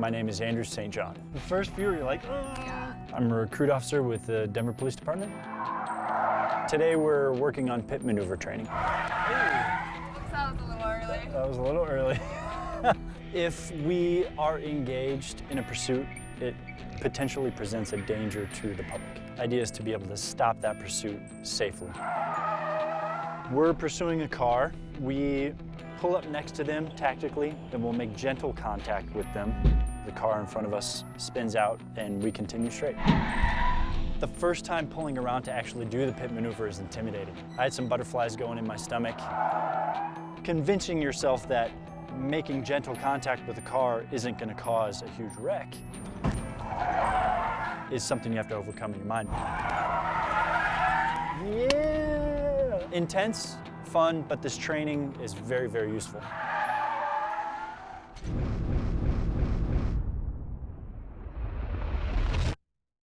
My name is Andrew St. John. The first few, you're like, Yeah. I'm a recruit officer with the Denver Police Department. Today we're working on pit maneuver training. That was a little early. That was a little early. if we are engaged in a pursuit, it potentially presents a danger to the public. Idea is to be able to stop that pursuit safely. We're pursuing a car. We pull up next to them tactically, then we'll make gentle contact with them. The car in front of us spins out and we continue straight. The first time pulling around to actually do the pit maneuver is intimidating. I had some butterflies going in my stomach. Convincing yourself that making gentle contact with a car isn't going to cause a huge wreck is something you have to overcome in your mind. Yeah! Intense, fun, but this training is very, very useful.